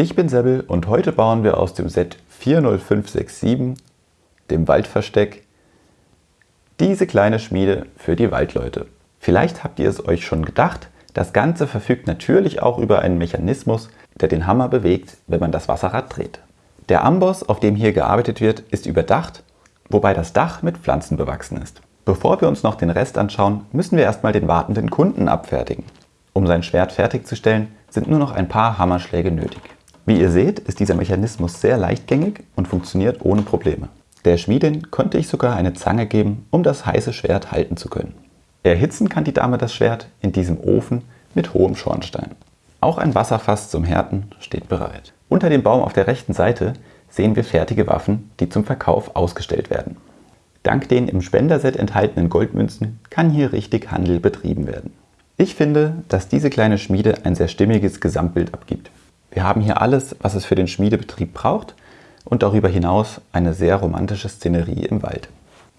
Ich bin Sebbel und heute bauen wir aus dem Set 40567, dem Waldversteck, diese kleine Schmiede für die Waldleute. Vielleicht habt ihr es euch schon gedacht, das Ganze verfügt natürlich auch über einen Mechanismus, der den Hammer bewegt, wenn man das Wasserrad dreht. Der Amboss, auf dem hier gearbeitet wird, ist überdacht, wobei das Dach mit Pflanzen bewachsen ist. Bevor wir uns noch den Rest anschauen, müssen wir erstmal den wartenden Kunden abfertigen. Um sein Schwert fertigzustellen, sind nur noch ein paar Hammerschläge nötig. Wie ihr seht, ist dieser Mechanismus sehr leichtgängig und funktioniert ohne Probleme. Der Schmiedin konnte ich sogar eine Zange geben, um das heiße Schwert halten zu können. Erhitzen kann die Dame das Schwert in diesem Ofen mit hohem Schornstein. Auch ein Wasserfass zum Härten steht bereit. Unter dem Baum auf der rechten Seite sehen wir fertige Waffen, die zum Verkauf ausgestellt werden. Dank den im Spenderset enthaltenen Goldmünzen kann hier richtig Handel betrieben werden. Ich finde, dass diese kleine Schmiede ein sehr stimmiges Gesamtbild abgibt. Wir haben hier alles, was es für den Schmiedebetrieb braucht und darüber hinaus eine sehr romantische Szenerie im Wald.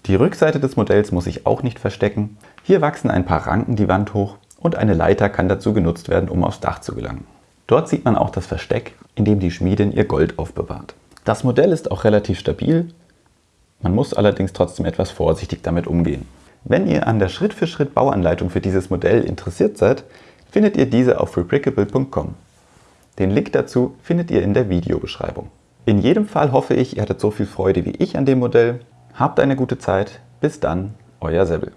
Die Rückseite des Modells muss ich auch nicht verstecken. Hier wachsen ein paar Ranken die Wand hoch und eine Leiter kann dazu genutzt werden, um aufs Dach zu gelangen. Dort sieht man auch das Versteck, in dem die Schmiedin ihr Gold aufbewahrt. Das Modell ist auch relativ stabil, man muss allerdings trotzdem etwas vorsichtig damit umgehen. Wenn ihr an der Schritt-für-Schritt-Bauanleitung für dieses Modell interessiert seid, findet ihr diese auf rebrickable.com. Den Link dazu findet ihr in der Videobeschreibung. In jedem Fall hoffe ich, ihr hattet so viel Freude wie ich an dem Modell. Habt eine gute Zeit. Bis dann, euer Sebbel.